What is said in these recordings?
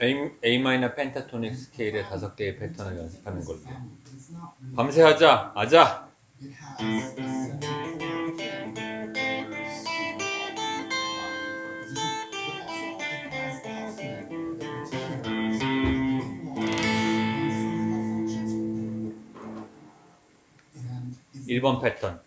A, A 마이너 펜타토닉 스케일의 다섯 개의 패턴을 연습하는 걸로. 밤새 하자. 아자. 일번 패턴.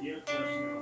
Всех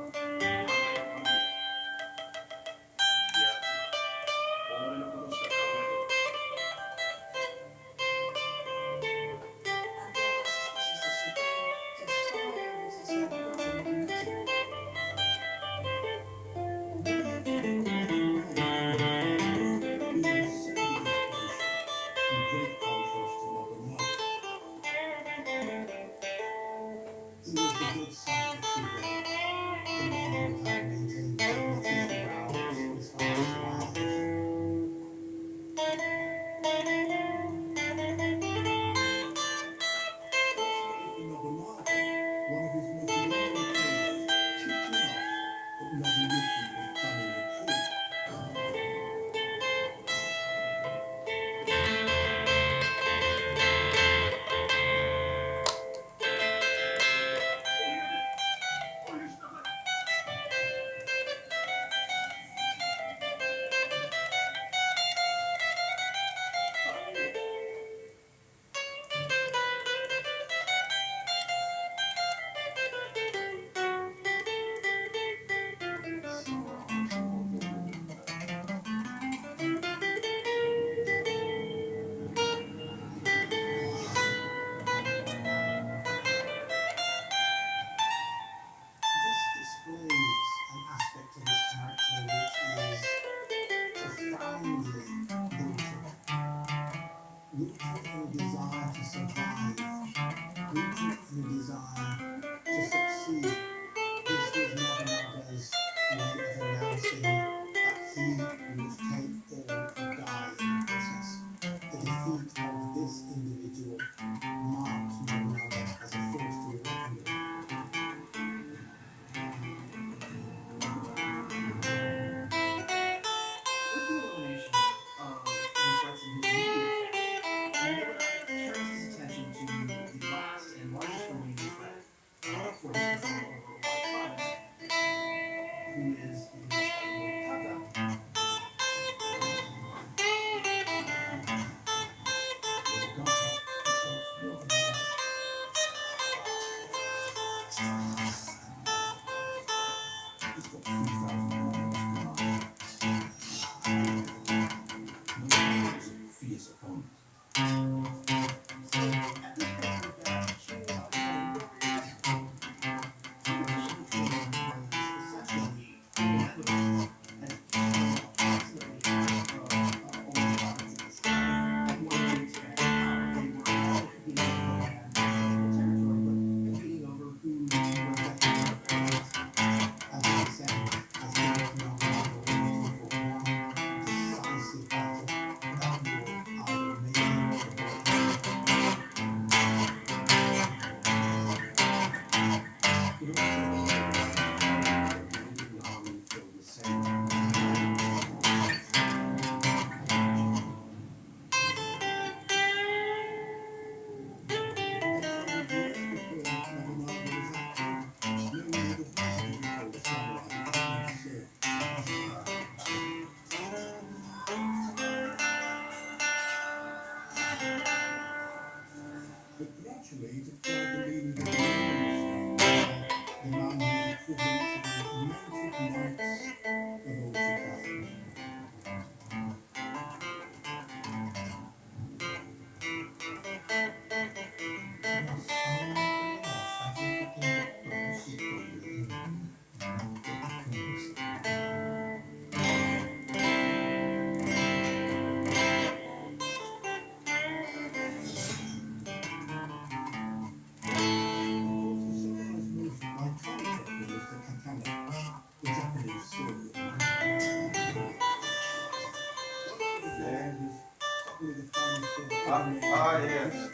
yeah.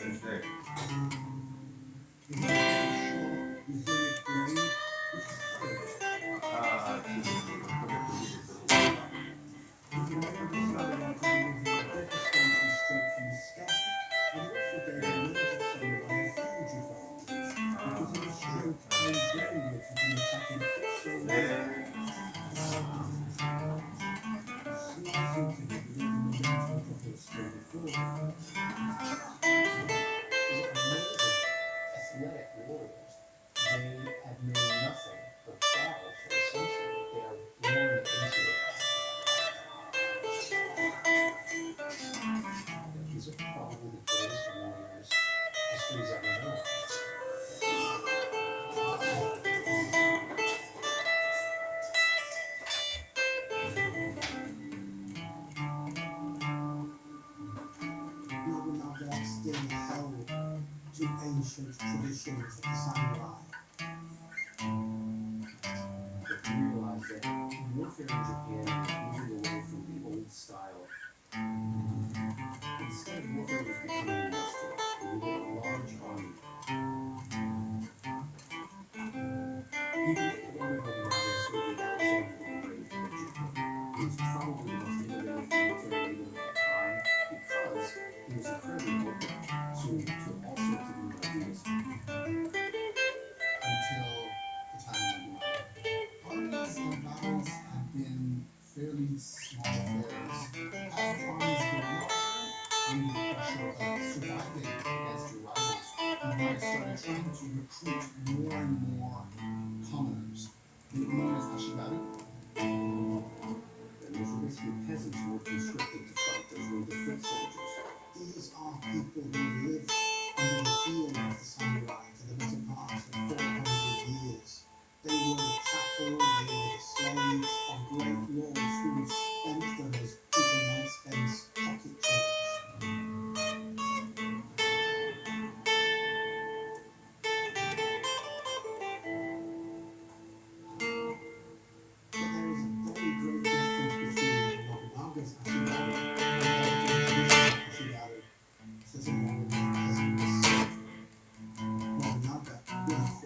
是，这是第三个。and I started trying to recruit more and more commoners. The Indians Ashigaru, that was rescue peasants who were conscripted to fight those were the soldiers. These are people who live under the heel of the samurai. Yeah.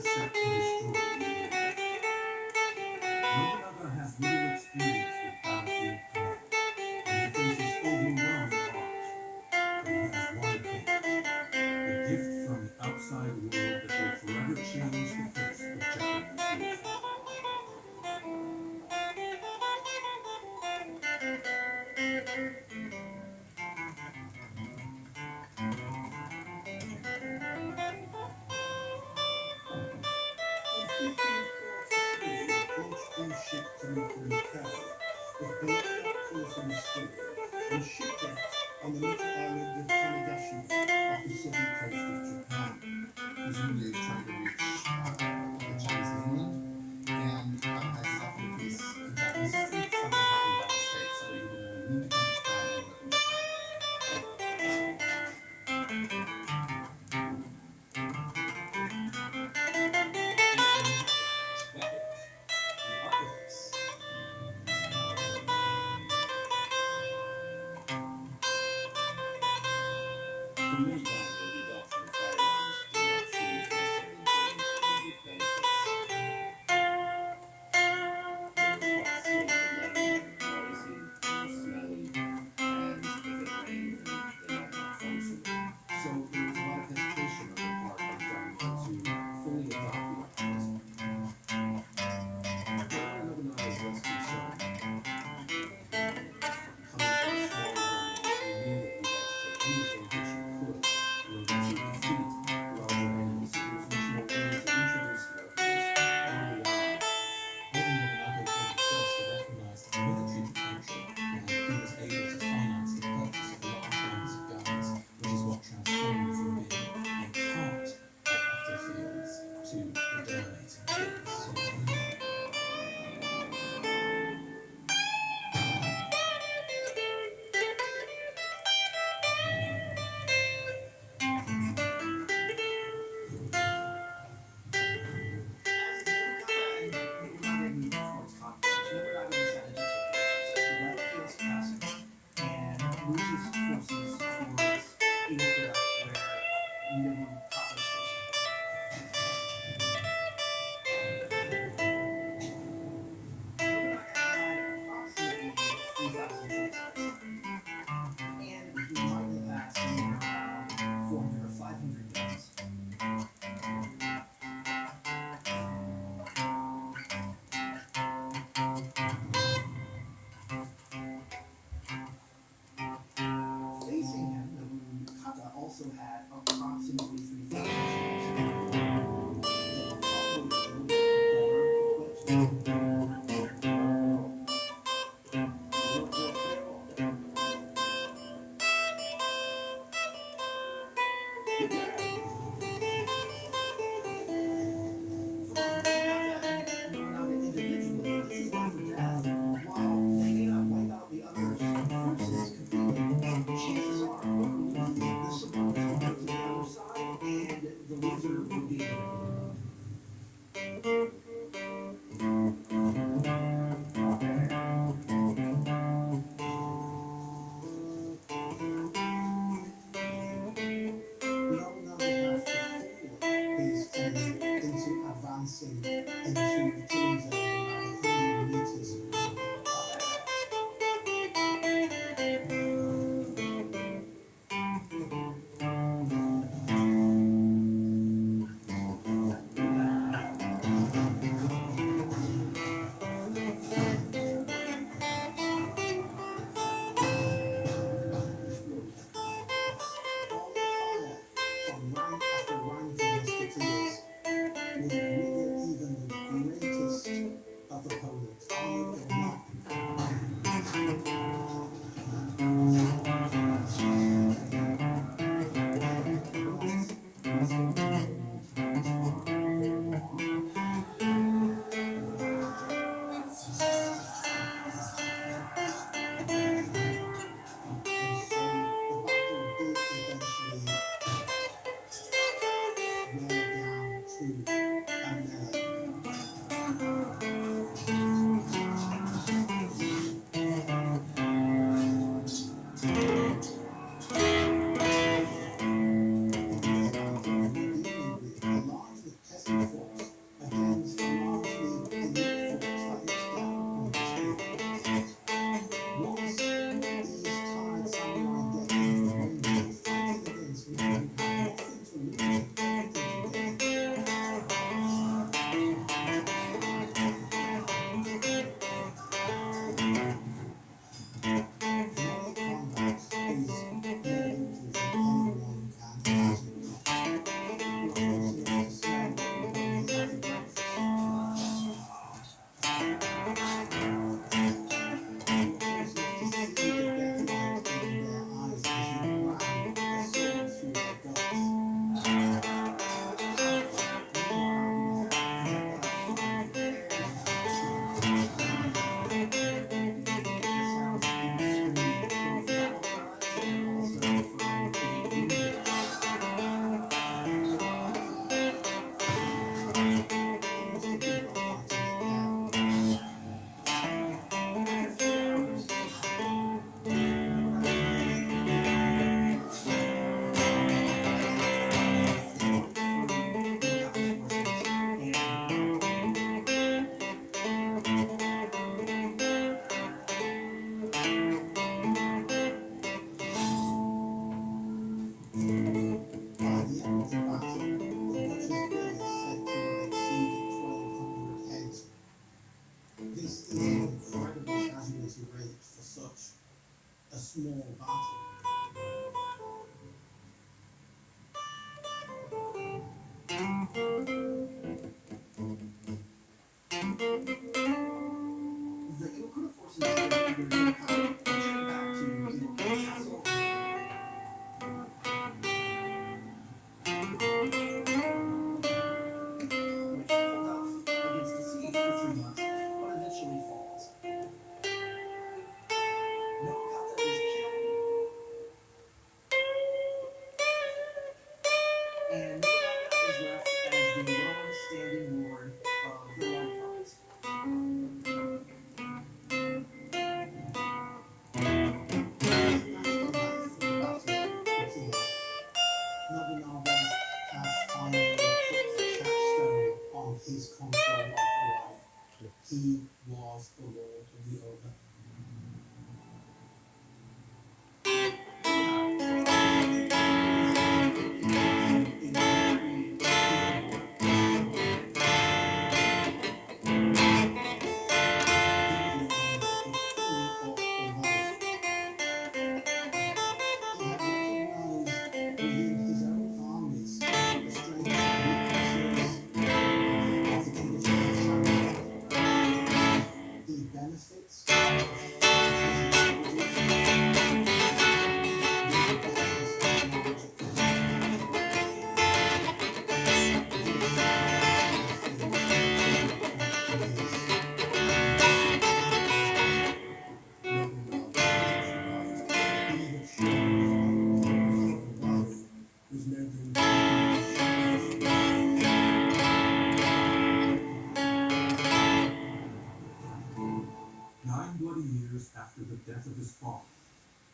destruction destroyed. Presumably is trying to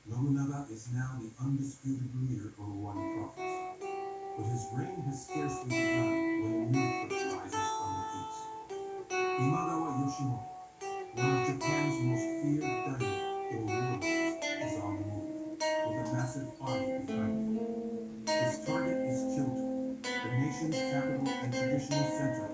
Nobunaga is now the undisputed leader of the Owari Province. But his reign has scarcely begun when a new threat rises from the east. Imagawa Yoshimoto, one of Japan's most feared daimyo or warlords, is on the move, with a massive army behind him. His target is Kyoto, the nation's capital and traditional center